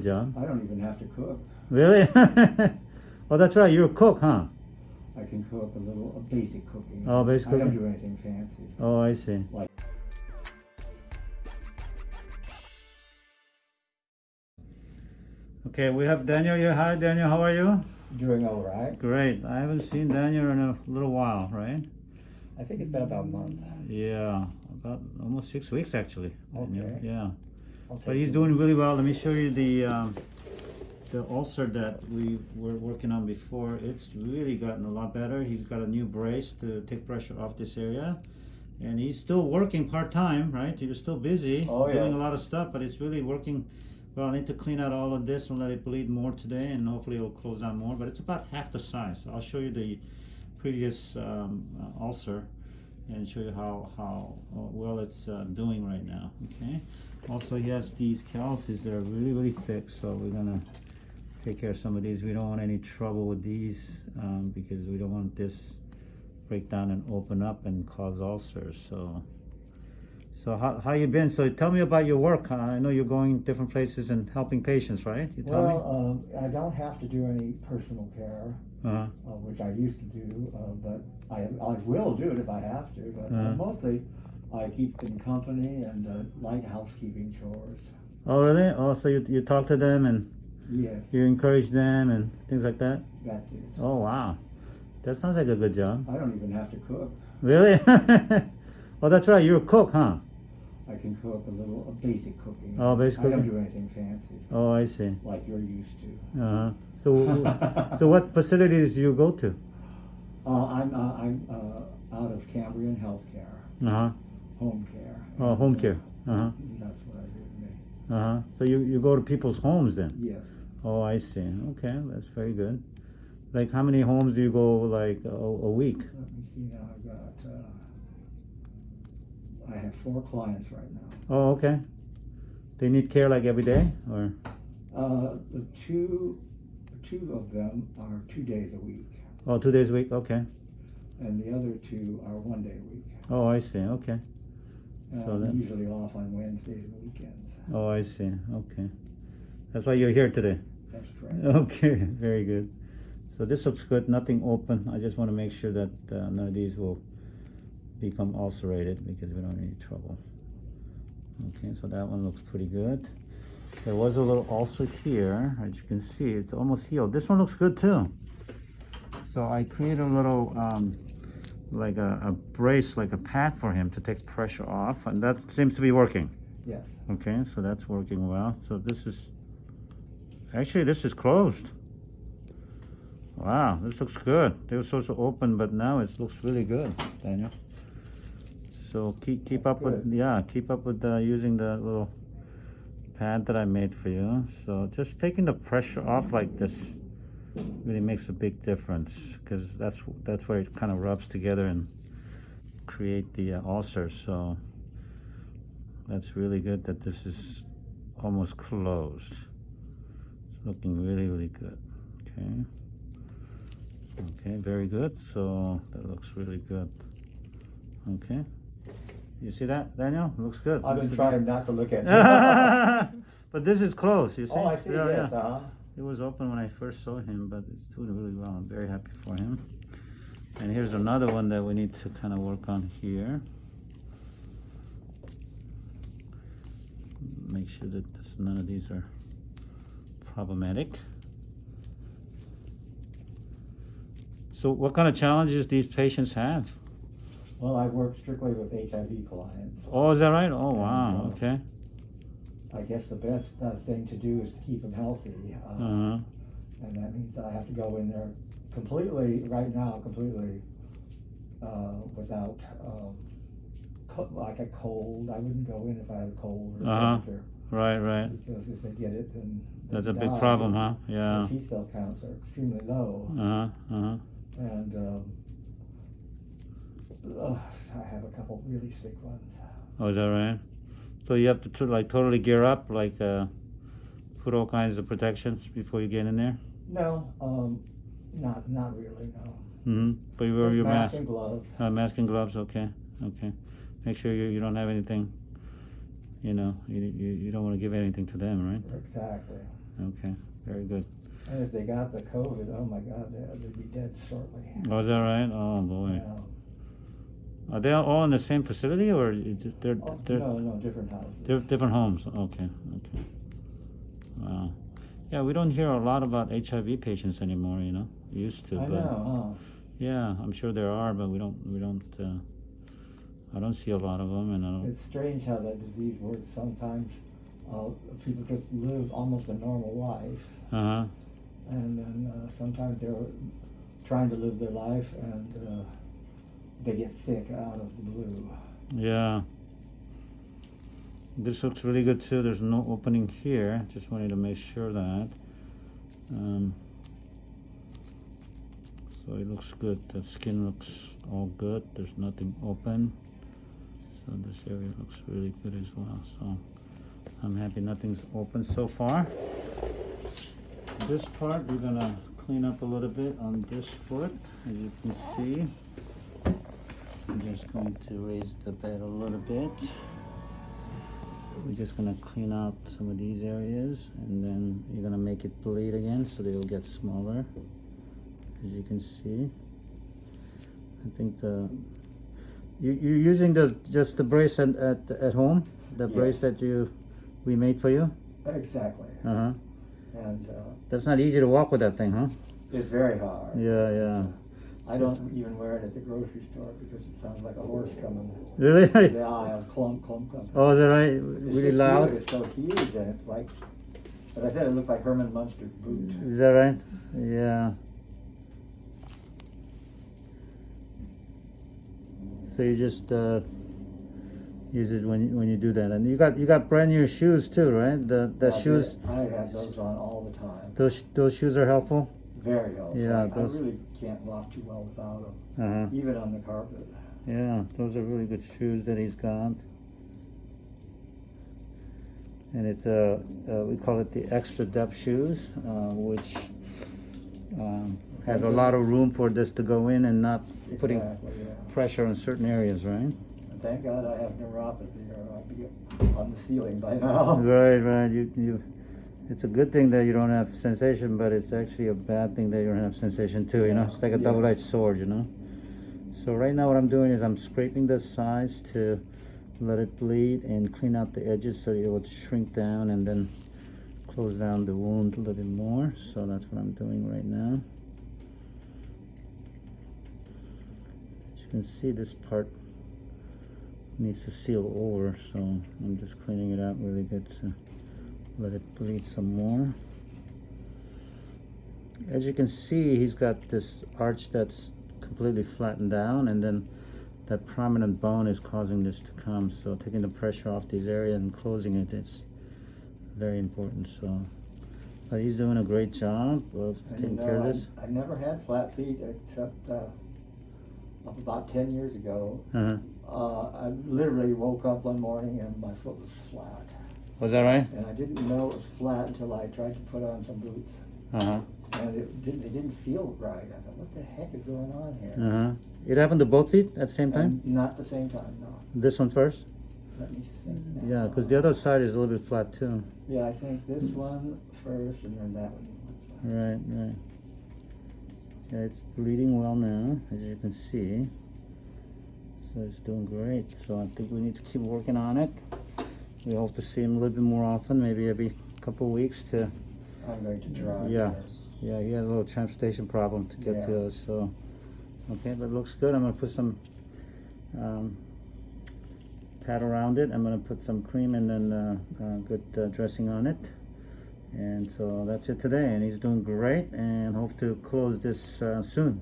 John. I don't even have to cook. Really? well, that's right. You're a cook, huh? I can cook a little a basic cooking. Oh, basic I don't do anything fancy. Oh, I see. Like Okay, we have Daniel here. Hi, Daniel. How are you? doing all right. Great. I haven't seen Daniel in a little while, right? I think it's been about a month. Yeah, about almost six weeks actually. Daniel. Okay. Yeah, I'll but he's doing really well. Let me show you the um, the ulcer that we were working on before. It's really gotten a lot better. He's got a new brace to take pressure off this area. And he's still working part time, right? He was still busy Oh, yeah. doing a lot of stuff, but it's really working well. I need to clean out all of this and let it bleed more today, and hopefully it'll close out more. But it's about half the size. I'll show you the previous um, uh, ulcer and show you how how uh, well it's uh, doing right now. Okay. Also, he has these calluses that are really really thick, so we're gonna take care of some of these. We don't want any trouble with these um, because we don't want this break down and open up and cause ulcers. So, so how how you been? So tell me about your work. I know you're going different places and helping patients, right? You. Well, um, I don't have to do any personal care, Uh-huh. uh, which I used to do, uh, but I, I will do it if I have to. But Uh-huh. uh, mostly, I keep them company and uh, light housekeeping chores. Oh really? Oh, so you you talk to them and Yes, you encourage them and things like that. that's it. Oh wow, that sounds like a good job. I don't even have to cook. Really? well, that's right. You're a cook, huh? I can cook a little a basic cooking. Oh, basic I don't do anything fancy Oh, I see. like you're used to. Uh-huh. So, so what facilities do you go to? Uh, I'm uh, I'm uh, out of Cambrian Healthcare, Uh-huh. Home care. Oh, home uh, care. Uh-huh. That's what I do. Uh-huh. So you, you go to people's homes then? Yes. Oh, I see. Okay, that's very good. Like how many homes do you go like a, a week? Let me see now. I've got. Uh, I have four clients right now. Oh, okay. They need care like every day or? Uh, the two, two of them are two days a week, Oh, two days a week? Okay. and the other two are one day a week. Oh, I see. Okay. So I'm usually off on Wednesdays and weekends. Oh, I see. Okay. That's why you're here today. That's correct. Okay, very good. So this looks good, nothing open. I just want to make sure that uh, none of these will become ulcerated because we don't any trouble. Okay, so that one looks pretty good. There was a little ulcer here, as you can see, it's almost healed. This one looks good too. So I created a little, um, like a, a brace, like a pad for him to take pressure off, and that seems to be working. Yes. Okay, so that's working well. So this is, actually this is closed. Wow, this looks good. They were supposed to open, but now it looks really good, Daniel. So keep keep up with yeah, keep up with uh, using the little pad that I made for you. So just taking the pressure off like this really makes a big difference because that's that's where it kind of rubs together and create the uh, ulcers. So that's really good that this is almost closed. It's looking really, really good. Okay. Okay, very good. So that looks really good. Okay. You see that, Daniel? Looks good. I've been trying not to look at you. but this is close, you see? oh, I see. Yeah, yes. yeah. Uh-huh. It was open when I first saw him, but it's doing really well. I'm very happy for him. And here's another one that we need to kind of work on here. Make sure that this, none of these are problematic. So what kind of challenges these patients have? Well, I work strictly with HIV clients. Oh, is that right? Oh, wow, uh, okay. I guess the best uh, thing to do is to keep them healthy, uh, Uh-huh. and that means I have to go in there completely right now, completely uh, without um, co- like a cold. I wouldn't go in if I had a cold or Uh-huh. temperature Right, right. because if they get it, then That's a big problem, huh? Yeah. T cell counts are extremely low, Uh-huh, uh-huh. and um, ugh, I have a couple really sick ones. Oh, is that right? So you have to, like totally gear up, like uh, put all kinds of protections before you get in there. No, um, not not really. No. Mm-hmm. But you wear Just your mask mask, and gloves. uh, mask and gloves. Okay, okay. Make sure you, you don't have anything. You know, you, you, you don't want to give anything to them, right? Exactly. okay, very good. And if they got the COVID, oh my God, they- they'd be dead shortly. Oh, is that right? Oh, boy. Yeah. Are they all in the same facility or they're, Oh, they're, No, no, different houses. they're different homes? Okay, okay. Wow. Yeah, we don't hear a lot about HIV patients anymore, you know, We used to, I but. know, Yeah, I'm sure there are, but we don't, we don't, uh, I don't see a lot of them and I don't, It's strange how that disease works. Sometimes, uh, people just live almost a normal life. uh-huh, And then, uh, sometimes they're trying to live their life and, uh, they get sick out of the blue. yeah. This looks really good too, there's no opening here, just wanted to make sure that. Um, so it looks good, the skin looks all good, there's nothing open. So this area looks really good as well, so I'm happy nothing's open so far. This part, we're gonna clean up a little bit on this foot, as you can see. Just going to raise the bed a little bit. We're just gonna clean out some of these areas and then you're gonna make it bleed again so they'll get smaller. As you can see. I think the, you, you're using the, just the brace at, at, at home? The Yeah. brace that you, we made for you? Exactly. Uh-huh. And, uh, That's not easy to walk with that thing, huh? it's very hard. Yeah, yeah. I don't even wear it at the grocery store because it sounds like a horse coming Really? the aisle, clunk, clunk, clunk. Oh, is that right? Really loud? huge, It's so huge and it's like, as I said, it looked like Herman Munster's boot. Is that right? Yeah. So you just uh, use it when you, when you do that, and you got you got brand new shoes too, right? The the I did. shoes, I have those on all the time. those those shoes are helpful. Very helpful. Yeah, I- those- really can't walk too well without them, Uh huh. even on the carpet. Yeah, those are really good shoes that he's got. And it's uh, uh we call it the extra depth shoes, uh, which um, has a lot of room for this to go in and not putting Exactly, yeah. pressure on certain areas, right? And thank God I have neuropathy or I'd be on the ceiling by now. Right, right. You, you. It's a good thing that you don't have sensation, but it's actually a bad thing that you don't have sensation too. You know, it's like a Yeah. double-edged sword. You know. So right now, what I'm doing is I'm scraping the sides to let it bleed and clean out the edges so it will shrink down and then close down the wound a little bit more. So that's what I'm doing right now. As you can see, this part needs to seal over, so I'm just cleaning it out really good to let it bleed some more. As you can see, he's got this arch that's completely flattened down, and then that prominent bone is causing this to come. So taking the pressure off these areas and closing it is very important. So, but he's doing a great job of And you taking know, care of I- this. I've never had flat feet except, uh, about ten years ago. Uh-huh. Uh, I literally woke up one morning and my foot was flat. Was that right? And I didn't know it was flat until I tried to put on some boots. Uh huh. And it didn't, it didn't feel right. I thought, what the heck is going on here? Uh huh. It happened to both feet at the same time. And not the same time, no. This one first. Let me think now. Yeah, because the other side is a little bit flat too. Yeah, I think this one first and then that one. Right, right. Yeah, it's bleeding well now, as you can see. So it's doing great. So I think we need to keep working on it. We hope to see him a little bit more often, maybe every couple of weeks to, I'm going to try. Yeah. yeah, he had a little transportation problem to get to us, so. Okay, but it looks good. I'm gonna put some, um, pad around it. I'm gonna put some cream and then, uh, uh, good uh, dressing on it. And so that's it today, and he's doing great, and hope to close this, uh, soon.